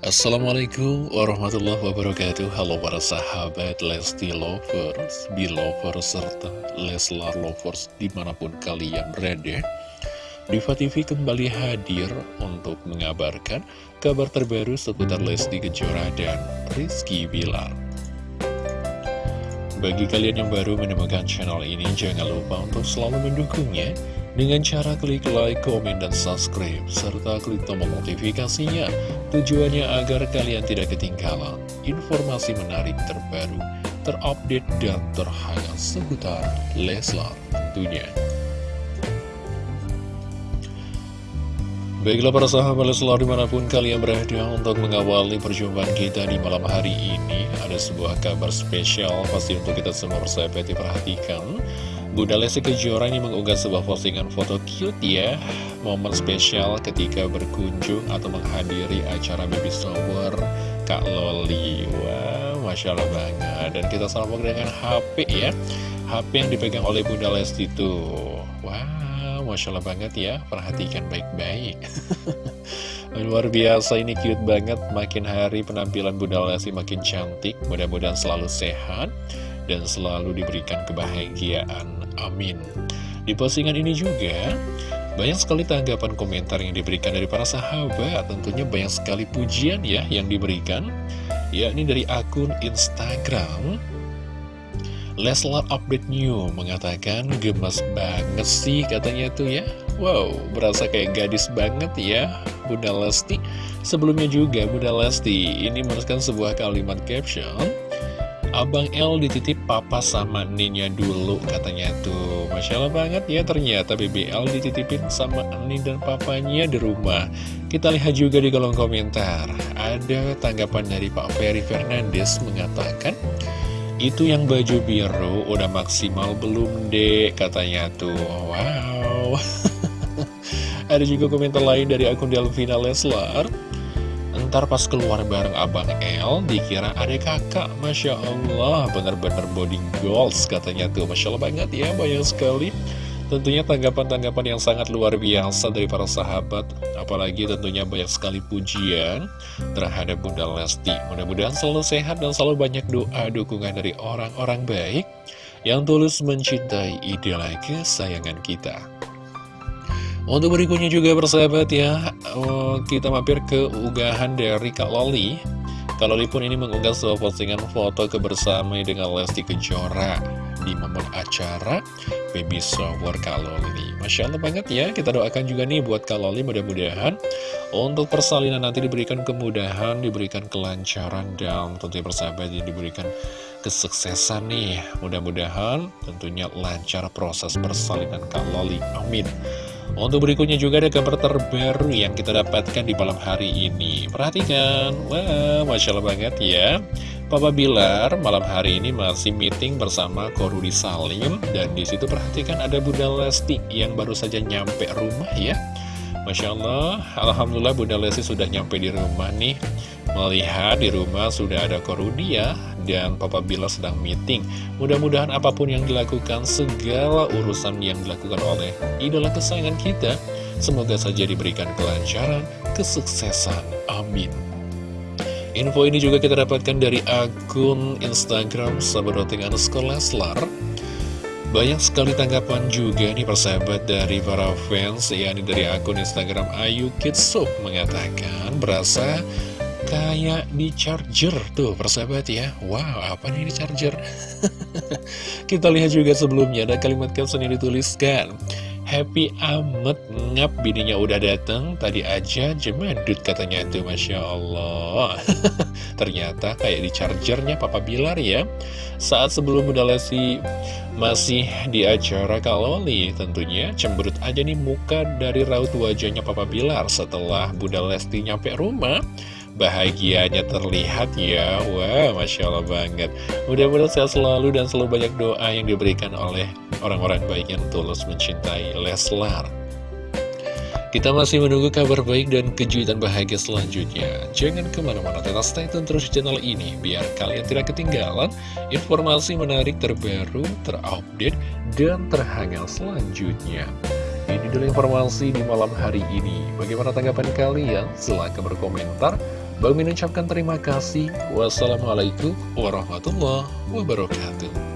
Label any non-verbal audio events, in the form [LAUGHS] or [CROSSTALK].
Assalamualaikum warahmatullahi wabarakatuh. Halo para sahabat Lesti Lovers, Belovers, serta Leslar Lovers di mana pun kalian berada. Diva TV kembali hadir untuk mengabarkan kabar terbaru seputar Lesti Kejora dan Rizky Bilar. Bagi kalian yang baru menemukan channel ini, jangan lupa untuk selalu mendukungnya dengan cara klik like, komen, dan subscribe, serta klik tombol notifikasinya. Tujuannya agar kalian tidak ketinggalan informasi menarik terbaru, terupdate, dan terhangat seputar Leslar tentunya. Baiklah para sahabat Leslar di mana pun kalian berada untuk mengawali perjumpaan kita di malam hari ini Ada sebuah kabar spesial pasti untuk kita semua persahabat diperhatikan Bunda Lesti Kejora ini mengunggah sebuah postingan foto cute ya. Momen spesial ketika berkunjung atau menghadiri acara baby shower Kak Loli. Wow, Masya Allah banget. Dan kita sambung dengan HP ya. HP yang dipegang oleh Bunda Lesti tuh. Wow, Masya Allah banget ya. Perhatikan baik-baik. [LAUGHS] Luar biasa ini cute banget. Makin hari penampilan Bunda Lesti makin cantik. Mudah-mudahan selalu sehat dan selalu diberikan kebahagiaan Amin. Di postingan ini juga banyak sekali tanggapan komentar yang diberikan dari para sahabat. Tentunya banyak sekali pujian ya yang diberikan yakni dari akun Instagram. Leslar Update New mengatakan gemes banget sih katanya tuh ya. Wow, berasa kayak gadis banget ya Bunda Lesti. Sebelumnya juga Bunda Lesti ini menuliskan sebuah kalimat caption Abang L dititip papa sama Ninya dulu katanya tuh. Masya Allah banget ya ternyata BBL dititipin sama Nin dan papanya di rumah. Kita lihat juga di kolom komentar. Ada tanggapan dari Pak Ferry Fernandes mengatakan Itu yang baju biru udah maksimal belum dek? katanya tuh. Wow. [LAUGHS] Ada juga komentar lain dari akun Delvina Leslar Ntar pas keluar bareng Abang L Dikira ada kakak. Masya Allah Bener-bener body goals katanya tuh. Masya Allah banget ya Banyak sekali. Tentunya tanggapan-tanggapan yang sangat luar biasa dari para sahabat. Apalagi tentunya banyak sekali pujian terhadap Bunda Lesti. Mudah-mudahan selalu sehat dan selalu banyak doa dukungan dari orang-orang baik Yang tulus mencintai idola kesayangan kita untuk berikutnya juga bersahabat ya oh, Kita mampir ke unggahan dari Kak Loli. Kak Loli pun ini mengunggah sebuah postingan foto kebersamaan dengan Lesti Kejora Di momen acara Baby Shower Kak Loli Masya Allah banget ya. Kita doakan juga nih buat Kak Loli mudah-mudahan Untuk persalinan nanti diberikan kemudahan Diberikan kelancaran Dan tentunya bersahabat ya diberikan kesuksesan nih. Mudah-mudahan tentunya lancar proses persalinan Kak Loli. Amin untuk berikutnya juga ada kabar terbaru yang kita dapatkan di malam hari ini. Perhatikan, wah, Masya Allah banget ya. Papa Bilar malam hari ini masih meeting bersama Korudi Salim. Dan di situ perhatikan ada Bunda Lesti yang baru saja nyampe rumah ya. Masya Allah, Alhamdulillah Bunda Lesti sudah nyampe di rumah nih. Melihat di rumah sudah ada Korudi ya dan Papa Bila sedang meeting. Mudah-mudahan apa pun yang dilakukan, segala urusan yang dilakukan oleh idola kesayangan kita, semoga saja diberikan kelancaran, kesuksesan. Amin. Info ini juga kita dapatkan dari akun Instagram Sabadoting underscore. Banyak sekali tanggapan juga nih persahabat dari para fans, yakni dari akun Instagram Ayu Kitsuk mengatakan berasa kayak di charger tuh persahabat ya. Wow apa nih di charger? [LAUGHS] Kita lihat juga sebelumnya ada kalimat caption yang dituliskan. Happy amat ngap bininya udah dateng Tadi aja jemadut katanya tuh Masya Allah. [LAUGHS] Ternyata kayak di chargernya Papa Bilar ya. Saat sebelum Bunda Lesti masih di acara Kaloli Tentunya. Cemberut aja nih muka dari raut wajahnya Papa Bilar Setelah Bunda Lesti nyampe rumah bahagianya terlihat ya Wah, wow, Masya Allah banget Mudah-mudahan sehat selalu dan selalu banyak doa yang diberikan oleh orang-orang baik yang tulus mencintai Leslar kita masih menunggu kabar baik dan kejutan bahagia selanjutnya. Jangan ke mana-mana, tetap stay tune terus channel ini, biar kalian tidak ketinggalan informasi menarik terbaru, terupdate, dan terhangat selanjutnya. Ini dulu informasi di malam hari ini. Bagaimana tanggapan kalian? Silahkan berkomentar. Bang Min ucapkan terima kasih. Wassalamualaikum warahmatullahi wabarakatuh.